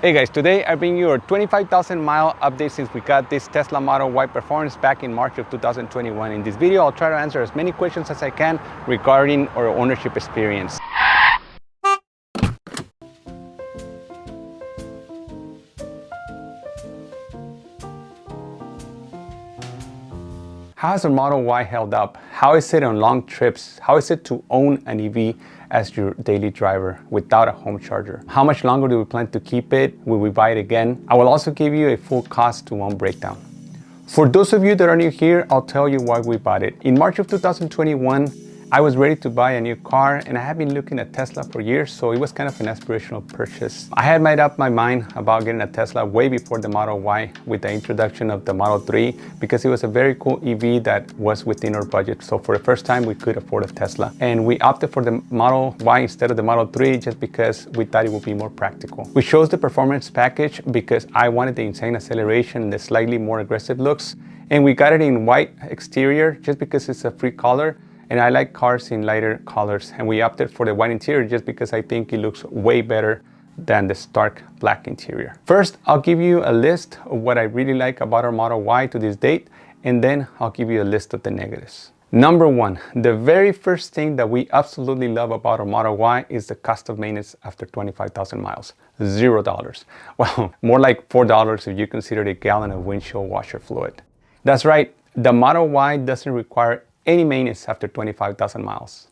Hey guys, today I bring you a 25,000 mile update since we got this Tesla Model Y Performance back in March of 2021. In this video, I'll try to answer as many questions as I can regarding our ownership experience. How has the Model Y held up? How is it on long trips? How is it to own an EV as your daily driver without a home charger? How much longer do we plan to keep it? Will we buy it again? I will also give you a full cost to own breakdown. For those of you that are new here, I'll tell you why we bought it. In March of 2021, I was ready to buy a new car and I have been looking at Tesla for years, so it was kind of an aspirational purchase. I had made up my mind about getting a Tesla way before the Model Y with the introduction of the Model 3 because it was a very cool EV that was within our budget. So for the first time, we could afford a Tesla. And we opted for the Model Y instead of the Model 3 just because we thought it would be more practical. We chose the performance package because I wanted the insane acceleration and the slightly more aggressive looks. And we got it in white exterior just because it's a free color and I like cars in lighter colors and we opted for the white interior just because I think it looks way better than the stark black interior. First, I'll give you a list of what I really like about our Model Y to this date and then I'll give you a list of the negatives. Number one, the very first thing that we absolutely love about our Model Y is the cost of maintenance after 25,000 miles. Zero dollars. Well, more like four dollars if you consider a gallon of windshield washer fluid. That's right, the Model Y doesn't require any maintenance after 25,000 miles.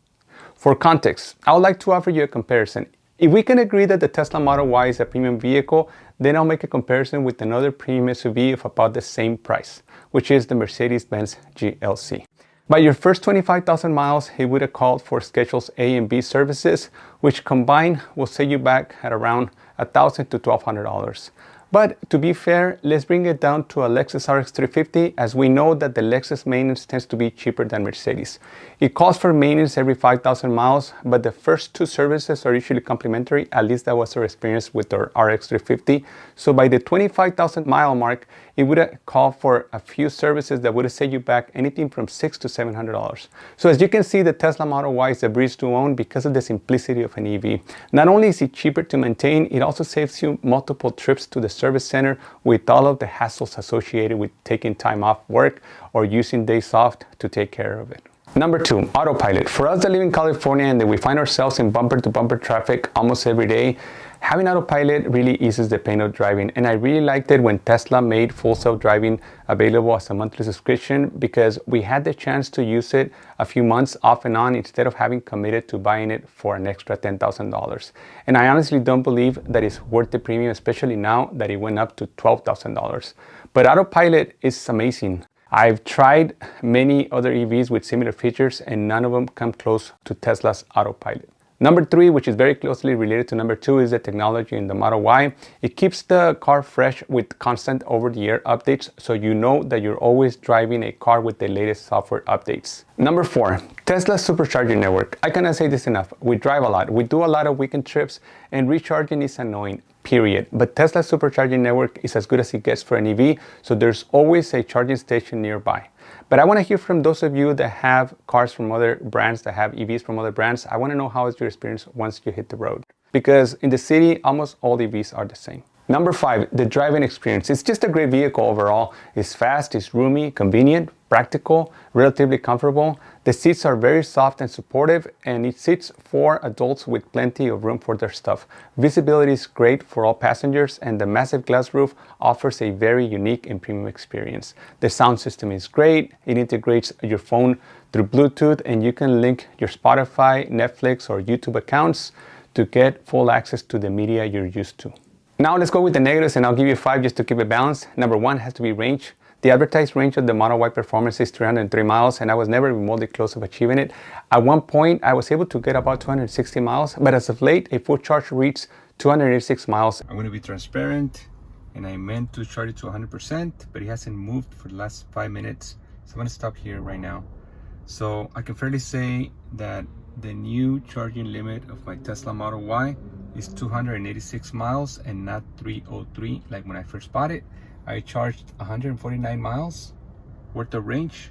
For context, I would like to offer you a comparison. If we can agree that the Tesla Model Y is a premium vehicle, then I'll make a comparison with another premium SUV of about the same price, which is the Mercedes-Benz GLC. By your first 25,000 miles, it would have called for Schedules A and B services, which combined will set you back at around 1,000 to $1,200. But to be fair, let's bring it down to a Lexus RX 350 as we know that the Lexus maintenance tends to be cheaper than Mercedes. It calls for maintenance every 5,000 miles, but the first two services are usually complimentary, at least that was our experience with our RX 350. So by the 25,000 mile mark, it would called for a few services that would set you back anything from six to $700. So as you can see, the Tesla Model Y is a breeze to own because of the simplicity of an EV. Not only is it cheaper to maintain, it also saves you multiple trips to the service center with all of the hassles associated with taking time off work or using days off to take care of it. Number two, autopilot. For us that live in California and that we find ourselves in bumper to bumper traffic almost every day, having autopilot really eases the pain of driving. And I really liked it when Tesla made full self-driving available as a monthly subscription because we had the chance to use it a few months off and on instead of having committed to buying it for an extra $10,000. And I honestly don't believe that it's worth the premium, especially now that it went up to $12,000. But autopilot is amazing. I've tried many other EVs with similar features and none of them come close to Tesla's autopilot. Number three, which is very closely related to number two, is the technology in the Model Y. It keeps the car fresh with constant over-the-air updates, so you know that you're always driving a car with the latest software updates. Number four, Tesla's supercharging network. I cannot say this enough. We drive a lot. We do a lot of weekend trips, and recharging is annoying period. But Tesla's supercharging network is as good as it gets for an EV, so there's always a charging station nearby. But I want to hear from those of you that have cars from other brands, that have EVs from other brands. I want to know how is your experience once you hit the road. Because in the city, almost all EVs are the same. Number five, the driving experience. It's just a great vehicle overall. It's fast, it's roomy, convenient, practical, relatively comfortable. The seats are very soft and supportive and it seats for adults with plenty of room for their stuff. Visibility is great for all passengers and the massive glass roof offers a very unique and premium experience. The sound system is great. It integrates your phone through Bluetooth and you can link your Spotify, Netflix or YouTube accounts to get full access to the media you're used to. Now let's go with the negatives and I'll give you five just to keep it balanced. Number one has to be range. The advertised range of the Model Y Performance is 303 miles and I was never remotely close of achieving it. At one point, I was able to get about 260 miles, but as of late, a full charge reached 286 miles. I'm going to be transparent and I meant to charge it to 100%, but it hasn't moved for the last five minutes. So I'm to stop here right now. So I can fairly say that the new charging limit of my Tesla Model Y is 286 miles and not 303 like when I first bought it. I charged 149 miles worth of range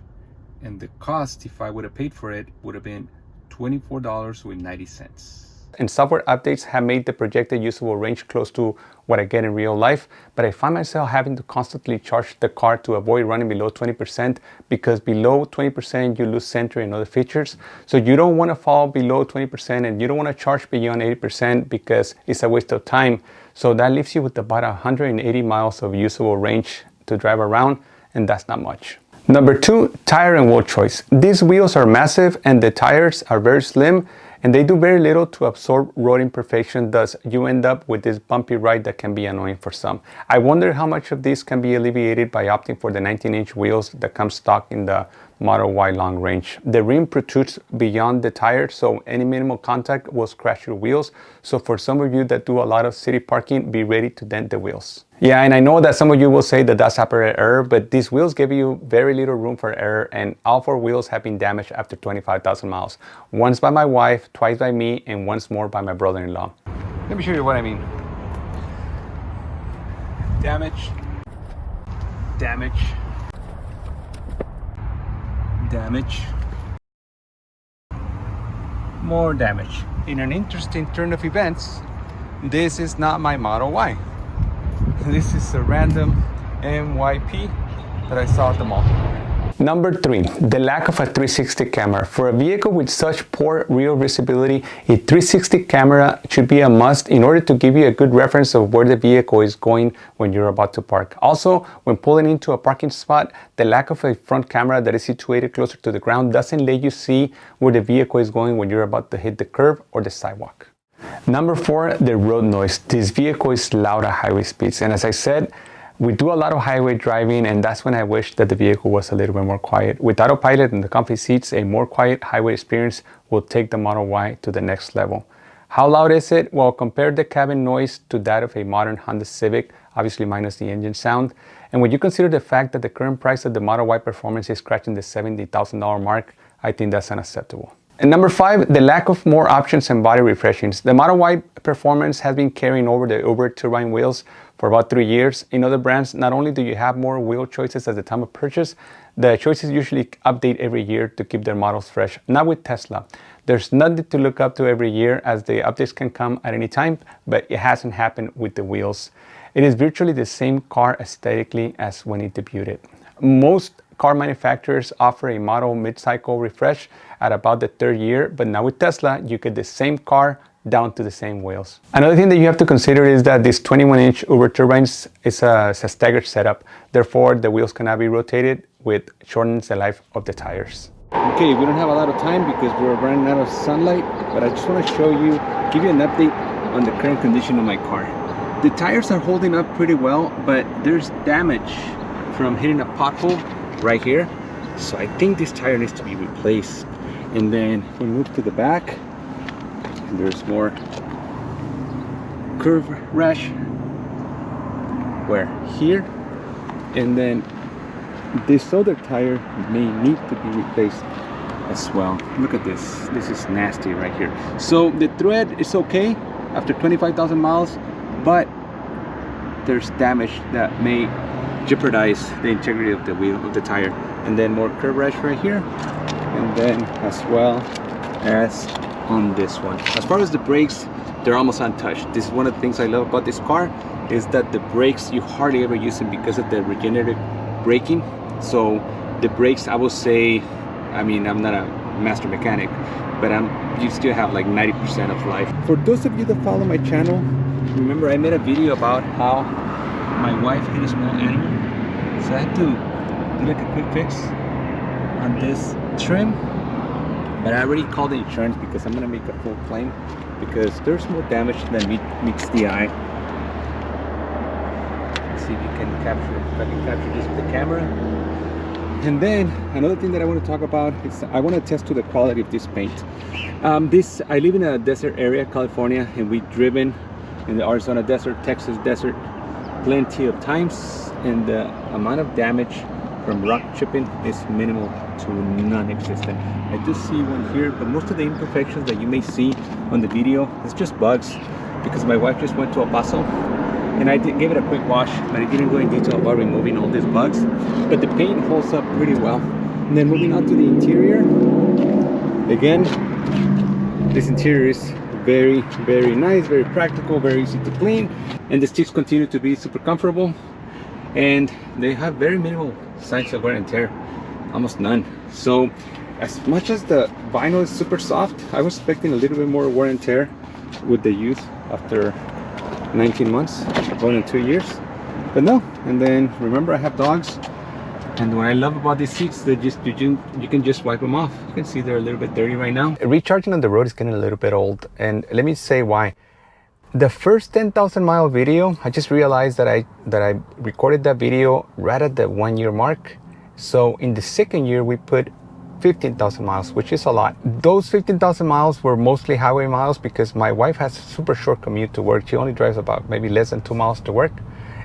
and the cost if I would have paid for it would have been $24.90. and software updates have made the projected usable range close to what I get in real life, but I find myself having to constantly charge the car to avoid running below 20% because below 20% you lose Sentry and other features. So you don't want to fall below 20% and you don't want to charge beyond 80% because it's a waste of time. So that leaves you with about 180 miles of usable range to drive around and that's not much. Number two, tire and wheel choice. These wheels are massive and the tires are very slim and they do very little to absorb road imperfection thus you end up with this bumpy ride that can be annoying for some. I wonder how much of this can be alleviated by opting for the 19 inch wheels that come stock in the Model Y long range. The rim protrudes beyond the tire so any minimal contact will scratch your wheels. So for some of you that do a lot of city parking, be ready to dent the wheels. Yeah, and I know that some of you will say that that's apparent error, but these wheels give you very little room for error and all four wheels have been damaged after 25,000 miles. Once by my wife, twice by me, and once more by my brother-in-law. Let me show you what I mean. Damage, damage, damage, more damage. In an interesting turn of events, this is not my Model Y. This is a random MYP that I saw at the mall. Number three, the lack of a 360 camera. For a vehicle with such poor rear visibility, a 360 camera should be a must in order to give you a good reference of where the vehicle is going when you're about to park. Also, when pulling into a parking spot, the lack of a front camera that is situated closer to the ground doesn't let you see where the vehicle is going when you're about to hit the curb or the sidewalk. Number four, the road noise. This vehicle is loud at highway speeds. And as I said, we do a lot of highway driving and that's when I wish that the vehicle was a little bit more quiet. With autopilot and the comfy seats, a more quiet highway experience will take the Model Y to the next level. How loud is it? Well, compare the cabin noise to that of a modern Honda Civic, obviously minus the engine sound. And when you consider the fact that the current price of the Model Y Performance is scratching the $70,000 mark, I think that's unacceptable. And number five, the lack of more options and body refreshings. The Model Y Performance has been carrying over the Überturbine wheels for about three years. In other brands, not only do you have more wheel choices at the time of purchase, the choices usually update every year to keep their models fresh. Not with Tesla. There's nothing to look up to every year as the updates can come at any time, but it hasn't happened with the wheels. It is virtually the same car aesthetically as when it debuted. Most car manufacturers offer a model mid-cycle refresh at about the third year, but now with Tesla, you get the same car down to the same wheels. Another thing that you have to consider is that this 21-inch Überturbines is a, is a staggered setup. Therefore, the wheels cannot be rotated, which shortens the life of the tires. Okay, we don't have a lot of time because we're running out of sunlight, but I just want to show you, give you an update on the current condition of my car. The tires are holding up pretty well, but there's damage from hitting a pothole right here. So I think this tire needs to be replaced. And then we move to the back there's more. Curb rash. Where? Here. And then this other tire may need to be replaced as well. Look at this. This is nasty right here. So the tread is okay after 25,000 miles but there's damage that may jeopardize the integrity of the wheel of the tire. And then more curb rash right here. And then as well as on this one. As far as the brakes they're almost untouched. This is one of the things i love about this car is that the brakes you hardly ever use them because of the regenerative braking. So the brakes i will say i mean i'm not a master mechanic but i'm you still have like 90 percent of life. For those of you that follow my channel remember i made a video about how my wife hit a small animal? So i had to do like a quick fix on this trim but I already called the insurance because I'm gonna make a full claim because there's more damage than meets the eye. Let's see if you can capture, if I can capture this with the camera. And then another thing that I want to talk about is I want to test to the quality of this paint. Um, this I live in a desert area, California, and we've driven in the Arizona desert, Texas desert, plenty of times, and the amount of damage from rock chipping is minimal to non-existent. I do see one here, but most of the imperfections that you may see on the video is just bugs because my wife just went to El Paso and I did give it a quick wash, but I didn't go in detail about removing all these bugs. But the paint holds up pretty well. And then moving on to the interior, again, this interior is very very nice very practical very easy to clean and the seats continue to be super comfortable and they have very minimal signs of wear and tear almost none so as much as the vinyl is super soft i was expecting a little bit more wear and tear with the use after 19 months going in two years but no and then remember i have dogs and what I love about these seats, they just you, can, you can just wipe them off. You can see they're a little bit dirty right now. Recharging on the road is getting a little bit old, and let me say why. The first 10,000 mile video, I just realized that I that I recorded that video right at the one year mark. So in the second year, we put 15,000 miles, which is a lot. Those 15,000 miles were mostly highway miles because my wife has a super short commute to work. She only drives about maybe less than two miles to work.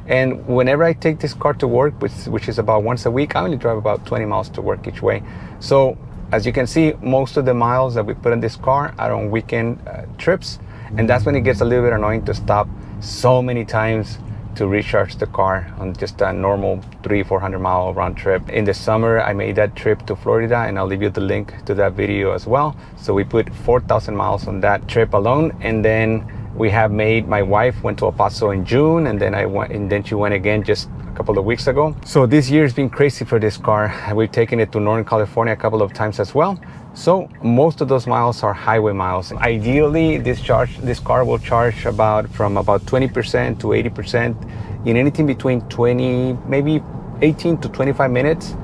And whenever I take this car to work, which, which is about once a week, I only drive about 20 miles to work each way. So as you can see, most of the miles that we put in this car are on weekend uh, trips. And that's when it gets a little bit annoying to stop so many times to recharge the car on just a normal three, 400 mile round trip. In the summer, I made that trip to Florida and I'll leave you the link to that video as well. So we put 4,000 miles on that trip alone. And then we have made my wife went to El Paso in June and then I went and then she went again just couple of weeks ago. So this year has been crazy for this car. We've taken it to Northern California a couple of times as well. So most of those miles are highway miles. Ideally, this charge, this car will charge about from about 20% to 80% in anything between 20, maybe 18 to 25 minutes.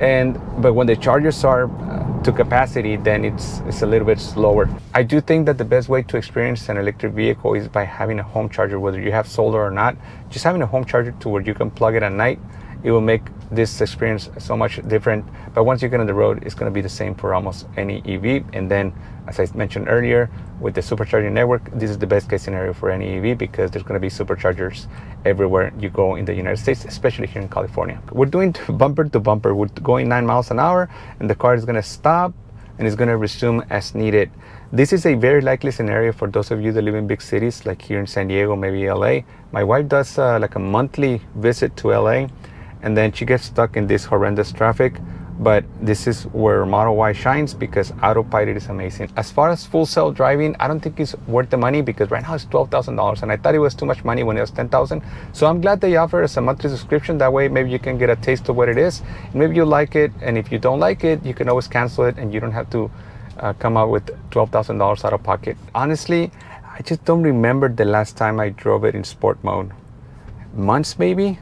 And but when the chargers are to capacity, then it's, it's a little bit slower. I do think that the best way to experience an electric vehicle is by having a home charger, whether you have solar or not. Just having a home charger to where you can plug it at night, it will make this experience so much different. But once you get on the road, it's going to be the same for almost any EV. And then, as I mentioned earlier, with the supercharging network, this is the best case scenario for any EV because there's going to be superchargers everywhere you go in the United States, especially here in California. We're doing bumper to bumper. We're going nine miles an hour and the car is going to stop and it's going to resume as needed. This is a very likely scenario for those of you that live in big cities like here in San Diego, maybe LA. My wife does uh, like a monthly visit to LA and then she gets stuck in this horrendous traffic but this is where Model Y shines because autopilot is amazing. As far as full self driving, I don't think it's worth the money because right now it's $12,000 and I thought it was too much money when it was 10,000. So I'm glad they offer us a monthly subscription. That way maybe you can get a taste of what it is. Maybe you like it and if you don't like it, you can always cancel it and you don't have to uh, come out with $12,000 out of pocket. Honestly, I just don't remember the last time I drove it in sport mode. Months maybe?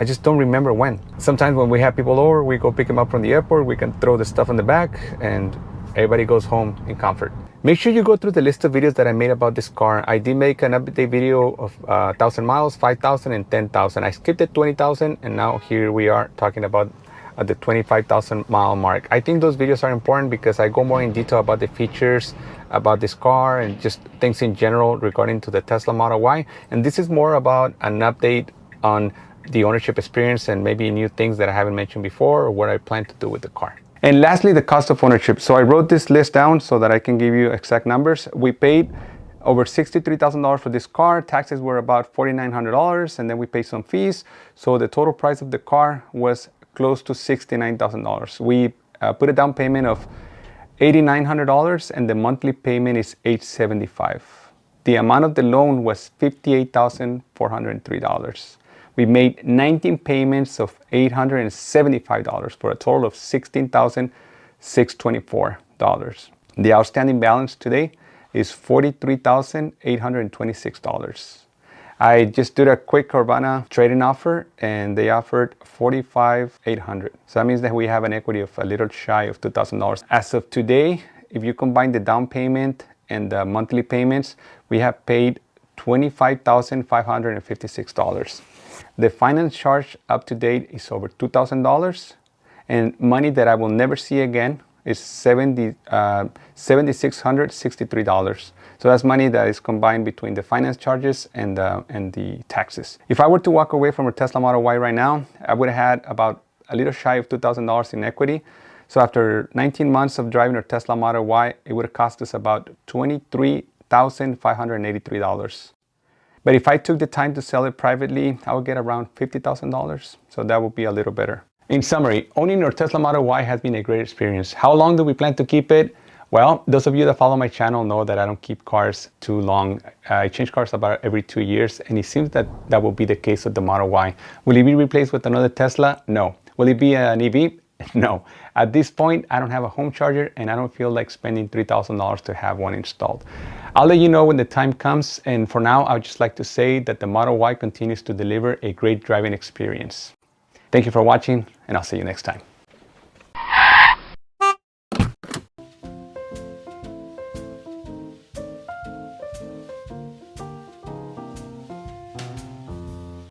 I just don't remember when. Sometimes when we have people over, we go pick them up from the airport, we can throw the stuff in the back and everybody goes home in comfort. Make sure you go through the list of videos that I made about this car. I did make an update video of uh, 1,000 miles, 5,000 and 10,000. I skipped the 20,000 and now here we are talking about at the 25,000 mile mark. I think those videos are important because I go more in detail about the features about this car and just things in general regarding to the Tesla Model Y. And this is more about an update on the ownership experience and maybe new things that I haven't mentioned before or what I plan to do with the car. And lastly, the cost of ownership. So I wrote this list down so that I can give you exact numbers. We paid over $63,000 for this car. Taxes were about $4,900 and then we paid some fees. So the total price of the car was close to $69,000. We uh, put a down payment of $8,900 and the monthly payment is 875. The amount of the loan was $58,403 we made 19 payments of $875 for a total of $16,624. The outstanding balance today is $43,826. I just did a quick Carvana trading offer and they offered $45,800. So that means that we have an equity of a little shy of $2,000. As of today, if you combine the down payment and the monthly payments, we have paid $25,556. The finance charge up to date is over $2,000 and money that I will never see again is 70, uh, $7,663. So that's money that is combined between the finance charges and, uh, and the taxes. If I were to walk away from a Tesla Model Y right now, I would have had about a little shy of $2,000 in equity. So after 19 months of driving a Tesla Model Y, it would have cost us about $23,583. But if I took the time to sell it privately, I would get around $50,000. So that would be a little better. In summary, owning your Tesla Model Y has been a great experience. How long do we plan to keep it? Well, those of you that follow my channel know that I don't keep cars too long. Uh, I change cars about every two years, and it seems that that will be the case with the Model Y. Will it be replaced with another Tesla? No. Will it be an EV? No. At this point, I don't have a home charger, and I don't feel like spending $3,000 to have one installed. I'll let you know when the time comes, and for now, I would just like to say that the Model Y continues to deliver a great driving experience. Thank you for watching, and I'll see you next time.